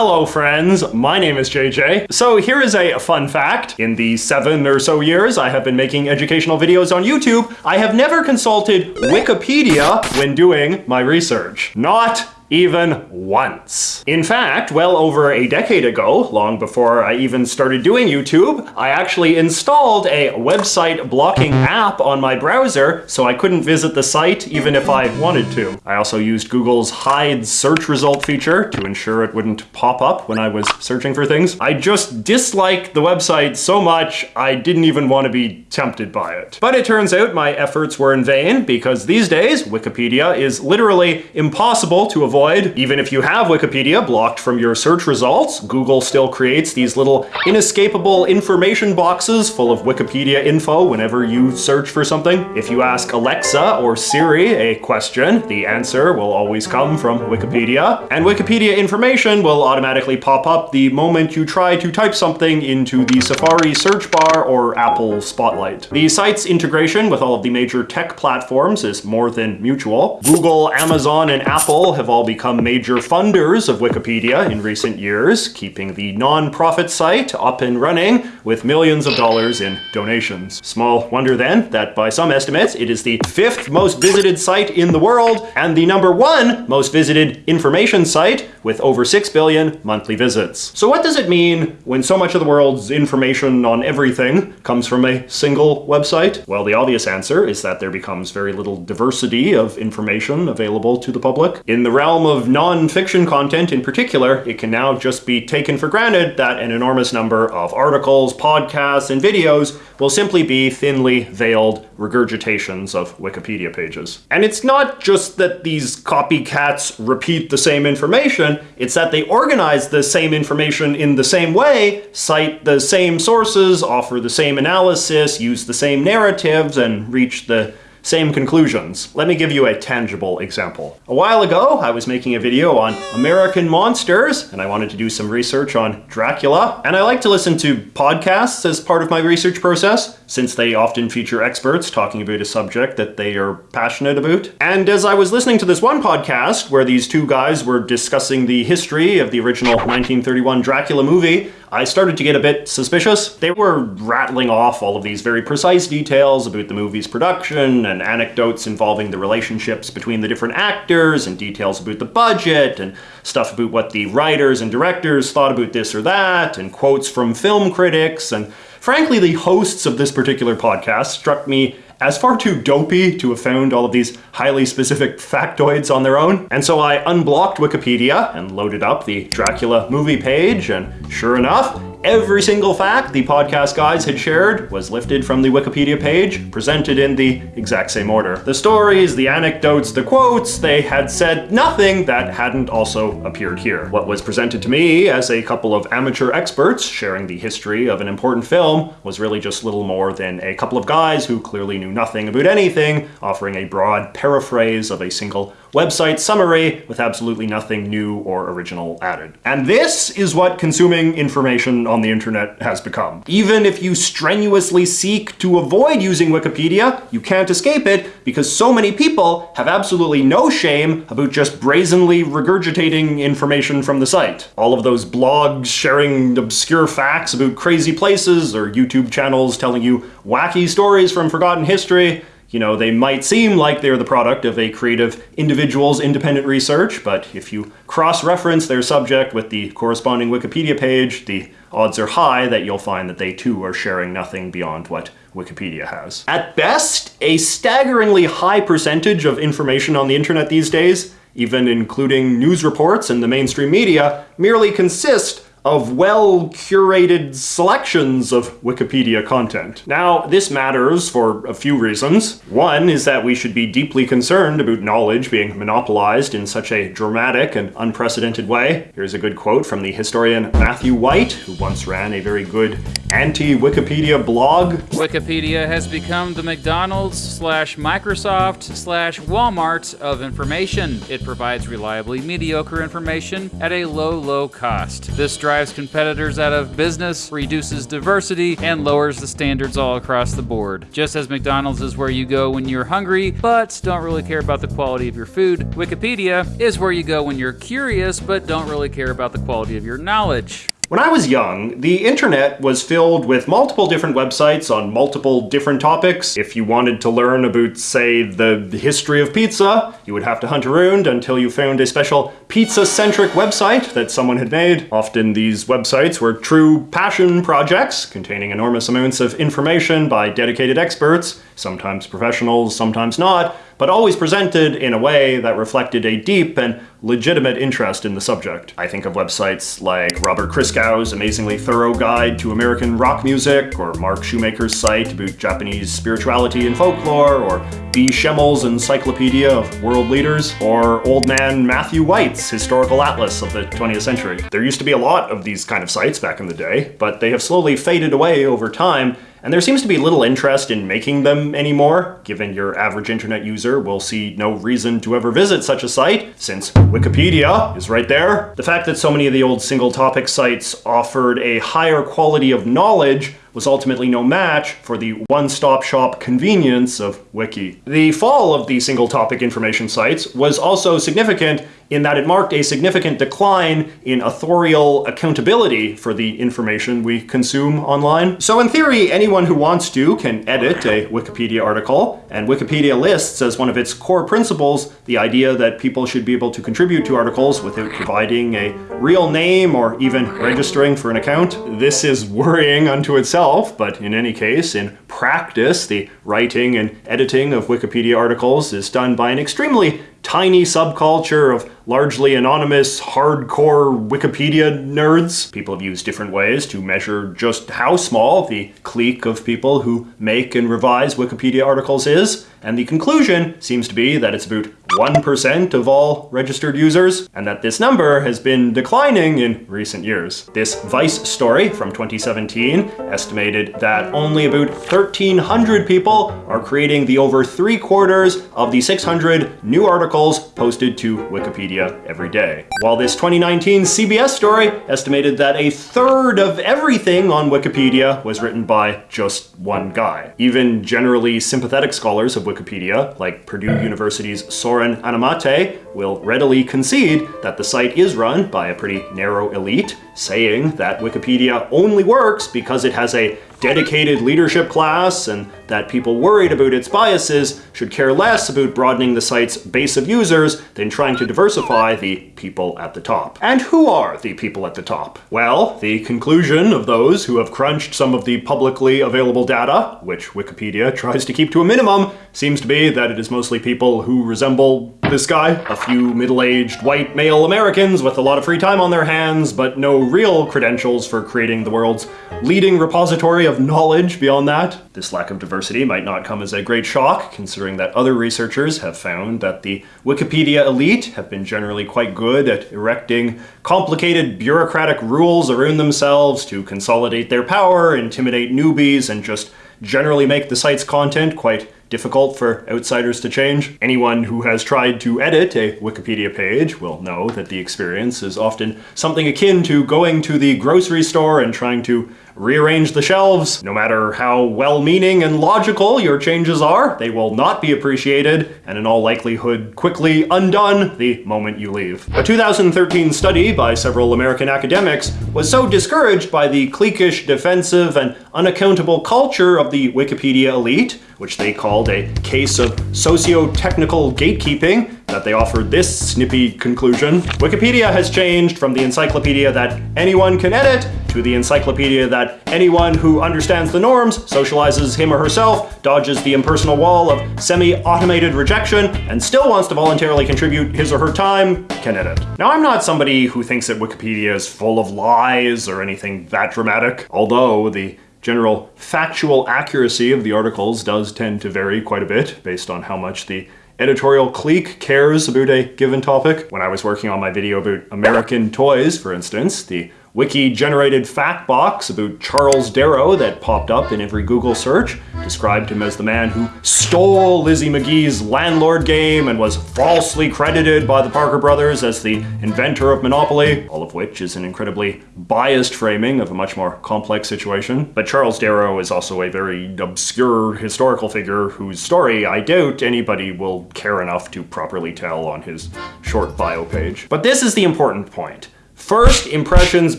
Hello friends, my name is JJ. So here is a fun fact. In the seven or so years I have been making educational videos on YouTube, I have never consulted Wikipedia when doing my research. Not even once. In fact, well over a decade ago, long before I even started doing YouTube, I actually installed a website blocking app on my browser so I couldn't visit the site even if I wanted to. I also used Google's hide search result feature to ensure it wouldn't pop up when I was searching for things. I just disliked the website so much I didn't even want to be tempted by it. But it turns out my efforts were in vain because these days Wikipedia is literally impossible to avoid avoid. Even if you have Wikipedia blocked from your search results, Google still creates these little inescapable information boxes full of Wikipedia info whenever you search for something. If you ask Alexa or Siri a question, the answer will always come from Wikipedia. And Wikipedia information will automatically pop up the moment you try to type something into the Safari search bar or Apple Spotlight. The site's integration with all of the major tech platforms is more than mutual. Google, Amazon, and Apple have all become major funders of Wikipedia in recent years, keeping the non-profit site up and running with millions of dollars in donations. Small wonder then that by some estimates it is the fifth most visited site in the world and the number one most visited information site with over 6 billion monthly visits. So what does it mean when so much of the world's information on everything comes from a single website? Well, the obvious answer is that there becomes very little diversity of information available to the public. In the realm of non-fiction content in particular, it can now just be taken for granted that an enormous number of articles, podcasts, and videos will simply be thinly veiled regurgitations of Wikipedia pages. And it's not just that these copycats repeat the same information, it's that they organize the same information in the same way, cite the same sources, offer the same analysis, use the same narratives, and reach the same conclusions. Let me give you a tangible example. A while ago, I was making a video on American monsters, and I wanted to do some research on Dracula, and I like to listen to podcasts as part of my research process, since they often feature experts talking about a subject that they are passionate about. And as I was listening to this one podcast, where these two guys were discussing the history of the original 1931 Dracula movie, I started to get a bit suspicious. They were rattling off all of these very precise details about the movie's production and anecdotes involving the relationships between the different actors and details about the budget and stuff about what the writers and directors thought about this or that and quotes from film critics and frankly the hosts of this particular podcast struck me as far too dopey to have found all of these highly specific factoids on their own. And so I unblocked Wikipedia and loaded up the Dracula movie page, and sure enough, Every single fact the podcast guys had shared was lifted from the Wikipedia page, presented in the exact same order. The stories, the anecdotes, the quotes, they had said nothing that hadn't also appeared here. What was presented to me as a couple of amateur experts sharing the history of an important film was really just little more than a couple of guys who clearly knew nothing about anything, offering a broad paraphrase of a single website summary with absolutely nothing new or original added. And this is what consuming information on the internet has become. Even if you strenuously seek to avoid using Wikipedia, you can't escape it because so many people have absolutely no shame about just brazenly regurgitating information from the site. All of those blogs sharing obscure facts about crazy places or YouTube channels telling you wacky stories from forgotten history, you know, they might seem like they're the product of a creative individual's independent research, but if you cross-reference their subject with the corresponding Wikipedia page, the odds are high that you'll find that they too are sharing nothing beyond what Wikipedia has. At best, a staggeringly high percentage of information on the internet these days, even including news reports and the mainstream media, merely consist of well-curated selections of Wikipedia content. Now, this matters for a few reasons. One is that we should be deeply concerned about knowledge being monopolized in such a dramatic and unprecedented way. Here's a good quote from the historian Matthew White, who once ran a very good anti-Wikipedia blog. Wikipedia has become the McDonald's slash Microsoft slash Walmart of information. It provides reliably mediocre information at a low, low cost. This drives competitors out of business, reduces diversity, and lowers the standards all across the board. Just as McDonald's is where you go when you're hungry, but don't really care about the quality of your food, Wikipedia is where you go when you're curious, but don't really care about the quality of your knowledge. When I was young, the internet was filled with multiple different websites on multiple different topics. If you wanted to learn about, say, the history of pizza, you would have to hunt around until you found a special pizza-centric website that someone had made. Often these websites were true passion projects containing enormous amounts of information by dedicated experts, sometimes professionals, sometimes not, but always presented in a way that reflected a deep and legitimate interest in the subject. I think of websites like Robert Christgau's amazingly thorough guide to American rock music, or Mark Schumacher's site about Japanese spirituality and folklore, or B. Schemmel's Encyclopedia of World Leaders, or old man Matthew White's Historical Atlas of the 20th century. There used to be a lot of these kind of sites back in the day, but they have slowly faded away over time, and there seems to be little interest in making them anymore, given your average internet user will see no reason to ever visit such a site, since Wikipedia is right there. The fact that so many of the old single topic sites offered a higher quality of knowledge was ultimately no match for the one-stop shop convenience of Wiki. The fall of the single topic information sites was also significant in that it marked a significant decline in authorial accountability for the information we consume online. So in theory, anyone who wants to can edit a Wikipedia article, and Wikipedia lists as one of its core principles the idea that people should be able to contribute to articles without providing a real name or even registering for an account. This is worrying unto itself, but in any case, in practice, the writing and editing of Wikipedia articles is done by an extremely tiny subculture of largely anonymous, hardcore Wikipedia nerds. People have used different ways to measure just how small the clique of people who make and revise Wikipedia articles is, and the conclusion seems to be that it's about 1% of all registered users, and that this number has been declining in recent years. This Vice story from 2017 estimated that only about 1,300 people are creating the over three quarters of the 600 new articles posted to Wikipedia every day. While this 2019 CBS story estimated that a third of everything on Wikipedia was written by just one guy. Even generally sympathetic scholars of Wikipedia, like Purdue University's Sorin Adam Matei, will readily concede that the site is run by a pretty narrow elite, saying that Wikipedia only works because it has a dedicated leadership class and that people worried about its biases should care less about broadening the site's base of users than trying to diversify the people at the top. And who are the people at the top? Well, the conclusion of those who have crunched some of the publicly available data, which Wikipedia tries to keep to a minimum, seems to be that it is mostly people who resemble this guy. A few middle-aged white male Americans with a lot of free time on their hands, but no real credentials for creating the world's leading repository of knowledge beyond that. This lack of diversity might not come as a great shock, considering that other researchers have found that the Wikipedia elite have been generally quite good at erecting complicated bureaucratic rules around themselves to consolidate their power, intimidate newbies, and just generally make the site's content quite difficult for outsiders to change. Anyone who has tried to edit a Wikipedia page will know that the experience is often something akin to going to the grocery store and trying to rearrange the shelves. No matter how well-meaning and logical your changes are, they will not be appreciated, and in all likelihood quickly undone the moment you leave. A 2013 study by several American academics was so discouraged by the cliquish, defensive, and unaccountable culture of the Wikipedia elite, which they called a case of socio-technical gatekeeping, that they offered this snippy conclusion. Wikipedia has changed from the encyclopedia that anyone can edit to the encyclopedia that anyone who understands the norms, socializes him or herself, dodges the impersonal wall of semi-automated rejection, and still wants to voluntarily contribute his or her time, can edit. Now I'm not somebody who thinks that Wikipedia is full of lies or anything that dramatic, although the general factual accuracy of the articles does tend to vary quite a bit based on how much the editorial clique cares about a given topic. When I was working on my video about American toys, for instance, the wiki-generated fact box about Charles Darrow that popped up in every Google search described him as the man who stole Lizzie Magie's landlord game and was falsely credited by the Parker brothers as the inventor of Monopoly, all of which is an incredibly biased framing of a much more complex situation. But Charles Darrow is also a very obscure historical figure whose story I doubt anybody will care enough to properly tell on his short bio page. But this is the important point. First impressions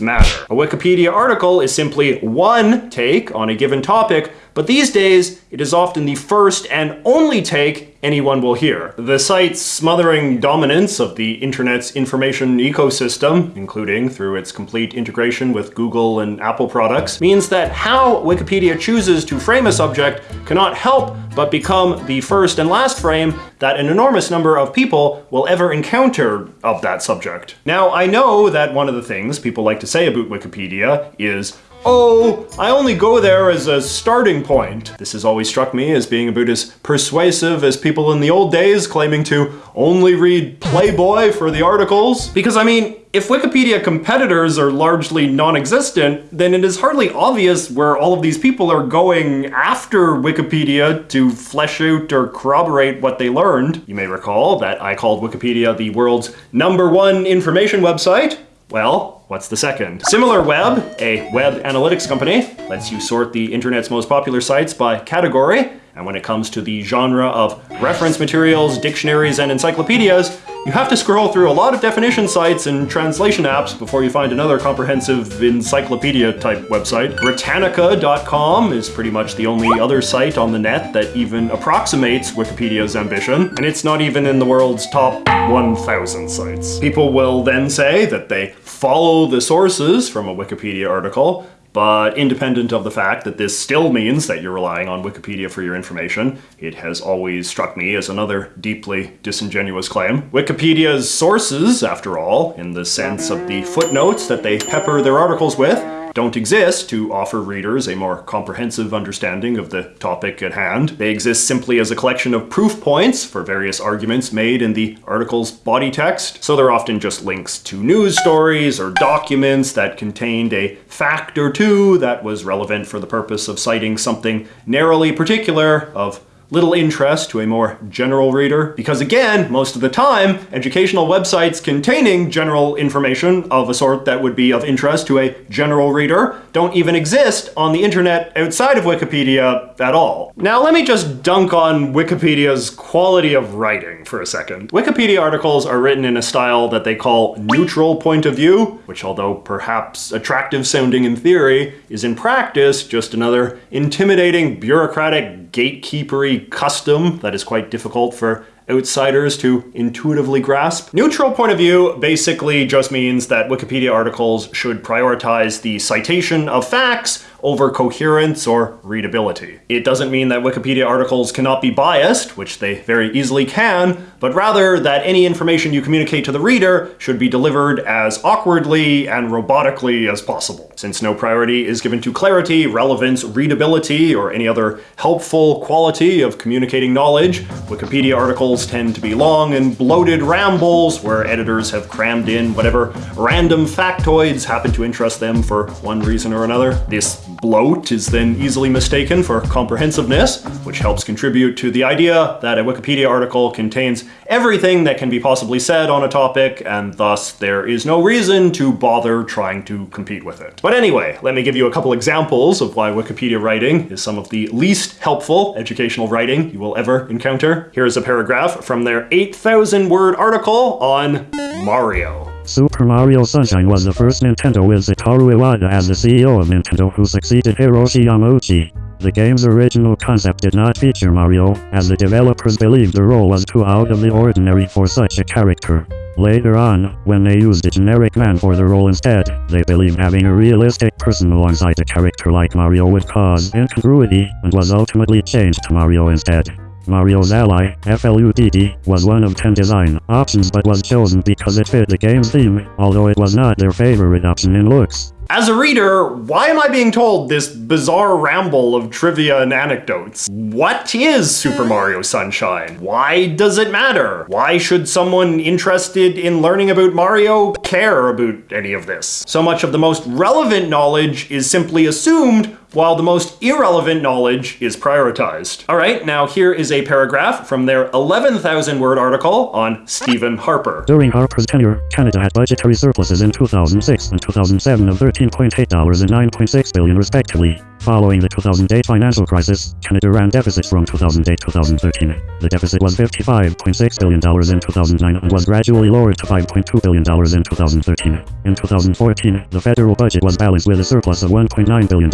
matter. A Wikipedia article is simply one take on a given topic, but these days, it is often the first and only take anyone will hear. The site's smothering dominance of the internet's information ecosystem, including through its complete integration with Google and Apple products, means that how Wikipedia chooses to frame a subject cannot help but become the first and last frame that an enormous number of people will ever encounter of that subject. Now, I know that one of the things people like to say about Wikipedia is Oh, I only go there as a starting point. This has always struck me as being about as persuasive as people in the old days claiming to only read Playboy for the articles. Because I mean, if Wikipedia competitors are largely non-existent, then it is hardly obvious where all of these people are going after Wikipedia to flesh out or corroborate what they learned. You may recall that I called Wikipedia the world's number one information website. Well, What's the second? SimilarWeb, a web analytics company, lets you sort the internet's most popular sites by category. And when it comes to the genre of reference materials, dictionaries, and encyclopedias, you have to scroll through a lot of definition sites and translation apps before you find another comprehensive encyclopedia type website. Britannica.com is pretty much the only other site on the net that even approximates Wikipedia's ambition, and it's not even in the world's top 1,000 sites. People will then say that they follow the sources from a Wikipedia article, but independent of the fact that this still means that you're relying on Wikipedia for your information, it has always struck me as another deeply disingenuous claim. Wikipedia's sources, after all, in the sense of the footnotes that they pepper their articles with, don't exist to offer readers a more comprehensive understanding of the topic at hand. They exist simply as a collection of proof points for various arguments made in the article's body text, so they're often just links to news stories or documents that contained a fact or two that was relevant for the purpose of citing something narrowly particular of little interest to a more general reader, because again, most of the time, educational websites containing general information of a sort that would be of interest to a general reader don't even exist on the internet outside of Wikipedia at all. Now let me just dunk on Wikipedia's quality of writing for a second. Wikipedia articles are written in a style that they call neutral point of view, which although perhaps attractive sounding in theory, is in practice just another intimidating bureaucratic gatekeepery custom that is quite difficult for outsiders to intuitively grasp. Neutral point of view basically just means that Wikipedia articles should prioritize the citation of facts over coherence or readability. It doesn't mean that Wikipedia articles cannot be biased, which they very easily can, but rather that any information you communicate to the reader should be delivered as awkwardly and robotically as possible. Since no priority is given to clarity, relevance, readability, or any other helpful quality of communicating knowledge, Wikipedia articles tend to be long and bloated rambles where editors have crammed in whatever random factoids happen to interest them for one reason or another. This bloat is then easily mistaken for comprehensiveness, which helps contribute to the idea that a Wikipedia article contains everything that can be possibly said on a topic, and thus there is no reason to bother trying to compete with it. But anyway, let me give you a couple examples of why Wikipedia writing is some of the least helpful educational writing you will ever encounter. Here's a paragraph from their 8,000 word article on Mario. Super Mario Sunshine was the first Nintendo with Satoru Iwata as the CEO of Nintendo who succeeded Hiroshi Yamauchi. The game's original concept did not feature Mario, as the developers believed the role was too out of the ordinary for such a character. Later on, when they used a generic man for the role instead, they believed having a realistic person alongside a character like Mario would cause incongruity, and was ultimately changed to Mario instead. Mario's ally, FLUDD, was one of 10 design options but was chosen because it fit the game's theme, although it was not their favorite option in looks. As a reader, why am I being told this bizarre ramble of trivia and anecdotes? What is Super Mario Sunshine? Why does it matter? Why should someone interested in learning about Mario care about any of this? So much of the most relevant knowledge is simply assumed while the most irrelevant knowledge is prioritized. All right, now here is a paragraph from their 11,000 word article on Stephen Harper. During Harper's tenure, Canada had budgetary surpluses in 2006 and 2007 of $13.8 and 9.6 billion respectively. Following the 2008 financial crisis, Canada ran deficits from 2008-2013. The deficit was $55.6 billion in 2009 and was gradually lowered to $5.2 billion in 2013. In 2014, the federal budget was balanced with a surplus of $1.9 billion.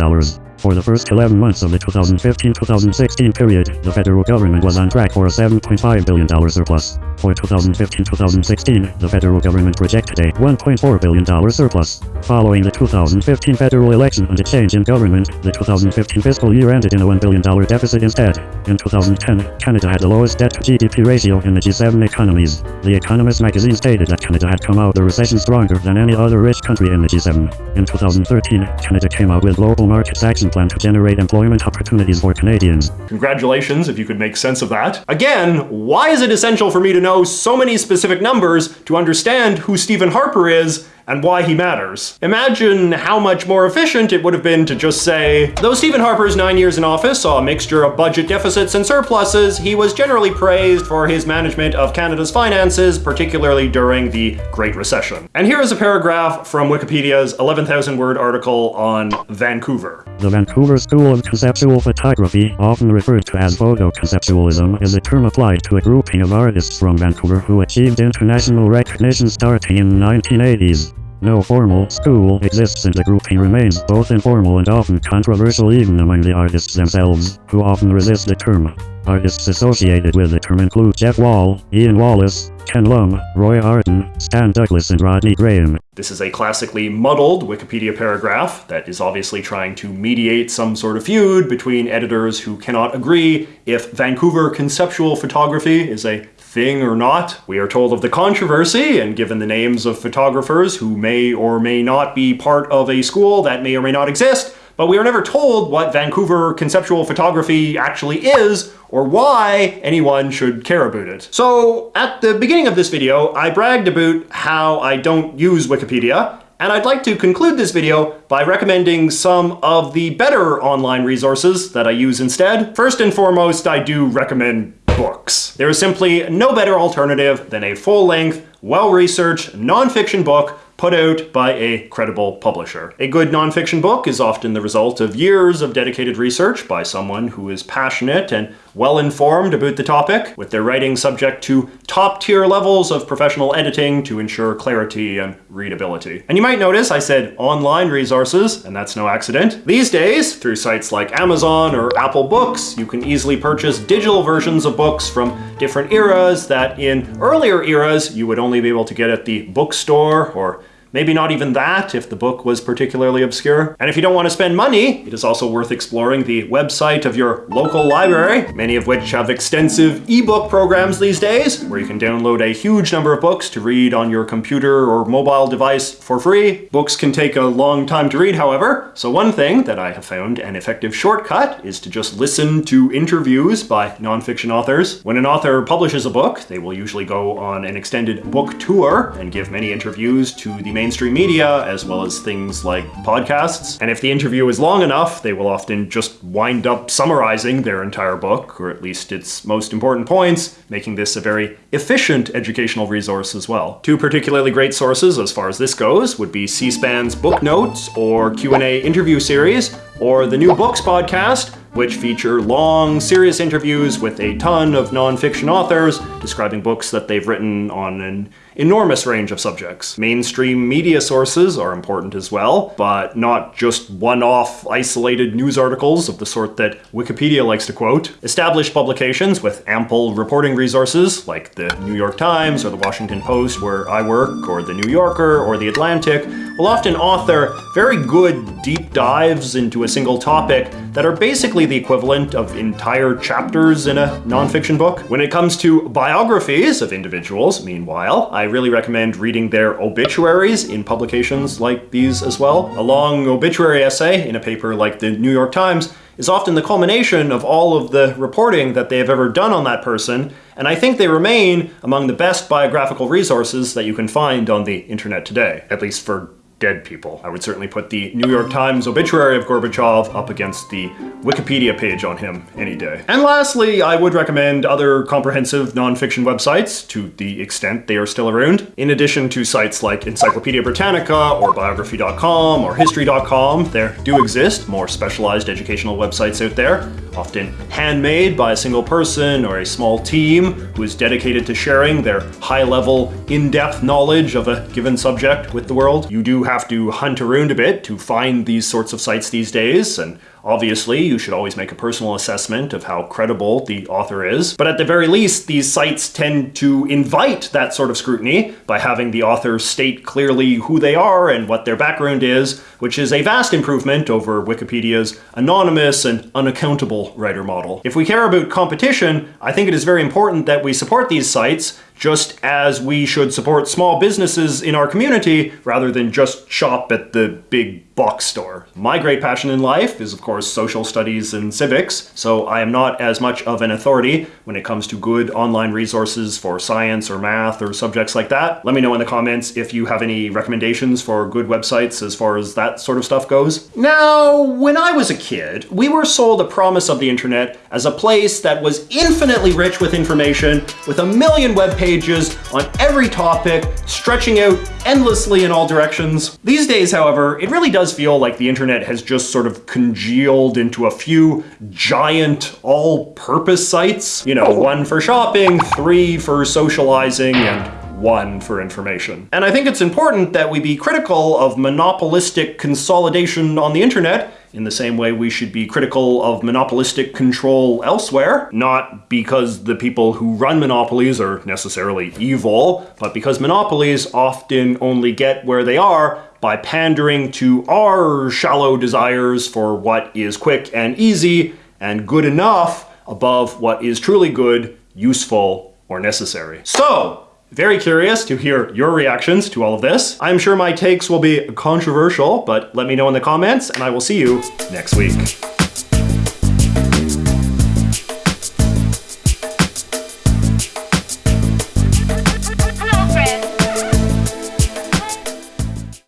For the first 11 months of the 2015-2016 period, the federal government was on track for a $7.5 billion surplus. For 2015-2016, the federal government projected a $1.4 billion surplus. Following the 2015 federal election and a change in government, the 2015 fiscal year ended in a $1 billion deficit instead. In 2010, Canada had the lowest debt-to-GDP ratio in the G7 economies. The Economist magazine stated that Canada had come out of the recession stronger than any other rich country in the G7. In 2013, Canada came out with Global Markets Action Plan to generate employment opportunities for Canadians. Congratulations if you could make sense of that. Again, why is it essential for me to know so many specific numbers to understand who Stephen Harper is and why he matters. Imagine how much more efficient it would have been to just say, though Stephen Harper's nine years in office saw a mixture of budget deficits and surpluses, he was generally praised for his management of Canada's finances, particularly during the Great Recession. And here is a paragraph from Wikipedia's 11,000 word article on Vancouver. The Vancouver School of Conceptual Photography, often referred to as photoconceptualism, is a term applied to a grouping of artists from Vancouver who achieved international recognition starting in the 1980s. No formal school exists and the grouping remains both informal and often controversial even among the artists themselves, who often resist the term. Artists associated with the term include Jeff Wall, Ian Wallace, Ken Lum, Roy Arden, Stan Douglas and Rodney Graham. This is a classically muddled Wikipedia paragraph that is obviously trying to mediate some sort of feud between editors who cannot agree if Vancouver conceptual photography is a thing or not. We are told of the controversy and given the names of photographers who may or may not be part of a school that may or may not exist, but we are never told what Vancouver conceptual photography actually is or why anyone should care about it. So at the beginning of this video, I bragged about how I don't use Wikipedia, and I'd like to conclude this video by recommending some of the better online resources that I use instead. First and foremost, I do recommend books. There is simply no better alternative than a full-length, well-researched, non-fiction book put out by a credible publisher. A good nonfiction book is often the result of years of dedicated research by someone who is passionate and well informed about the topic, with their writing subject to top tier levels of professional editing to ensure clarity and readability. And you might notice I said online resources, and that's no accident. These days, through sites like Amazon or Apple Books, you can easily purchase digital versions of books from different eras that in earlier eras you would only be able to get at the bookstore or Maybe not even that if the book was particularly obscure. And if you don't want to spend money, it is also worth exploring the website of your local library, many of which have extensive ebook programs these days, where you can download a huge number of books to read on your computer or mobile device for free. Books can take a long time to read, however, so one thing that I have found an effective shortcut is to just listen to interviews by nonfiction authors. When an author publishes a book, they will usually go on an extended book tour and give many interviews to the main mainstream media, as well as things like podcasts. And if the interview is long enough, they will often just wind up summarizing their entire book, or at least its most important points, making this a very efficient educational resource as well. Two particularly great sources as far as this goes would be C-SPAN's Book Notes or Q&A interview series, or the New Books podcast, which feature long, serious interviews with a ton of nonfiction authors describing books that they've written on an enormous range of subjects. Mainstream media sources are important as well, but not just one-off isolated news articles of the sort that Wikipedia likes to quote. Established publications with ample reporting resources, like the New York Times or the Washington Post where I work, or the New Yorker or the Atlantic, will often author very good deep dives into a single topic that are basically the equivalent of entire chapters in a nonfiction book. When it comes to biographies of individuals, meanwhile, I really recommend reading their obituaries in publications like these as well. A long obituary essay in a paper like the New York Times is often the culmination of all of the reporting that they have ever done on that person, and I think they remain among the best biographical resources that you can find on the internet today, at least for dead people. I would certainly put the New York Times obituary of Gorbachev up against the Wikipedia page on him any day. And lastly, I would recommend other comprehensive nonfiction websites to the extent they are still around. In addition to sites like Encyclopedia Britannica or biography.com or history.com, there do exist more specialized educational websites out there, often handmade by a single person or a small team who is dedicated to sharing their high-level, in-depth knowledge of a given subject with the world. You do have to hunt around a bit to find these sorts of sites these days, and Obviously, you should always make a personal assessment of how credible the author is, but at the very least, these sites tend to invite that sort of scrutiny by having the author state clearly who they are and what their background is, which is a vast improvement over Wikipedia's anonymous and unaccountable writer model. If we care about competition, I think it is very important that we support these sites just as we should support small businesses in our community rather than just shop at the big box store. My great passion in life is of course social studies and civics, so I am not as much of an authority when it comes to good online resources for science or math or subjects like that. Let me know in the comments if you have any recommendations for good websites as far as that sort of stuff goes. Now, when I was a kid, we were sold the promise of the internet as a place that was infinitely rich with information, with a million web pages on every topic, stretching out endlessly in all directions. These days, however, it really does feel like the internet has just sort of congealed into a few giant all-purpose sites. You know, one for shopping, three for socializing, and one for information. And I think it's important that we be critical of monopolistic consolidation on the internet in the same way we should be critical of monopolistic control elsewhere, not because the people who run monopolies are necessarily evil, but because monopolies often only get where they are by pandering to our shallow desires for what is quick and easy and good enough above what is truly good, useful, or necessary. So, very curious to hear your reactions to all of this. I'm sure my takes will be controversial, but let me know in the comments, and I will see you next week.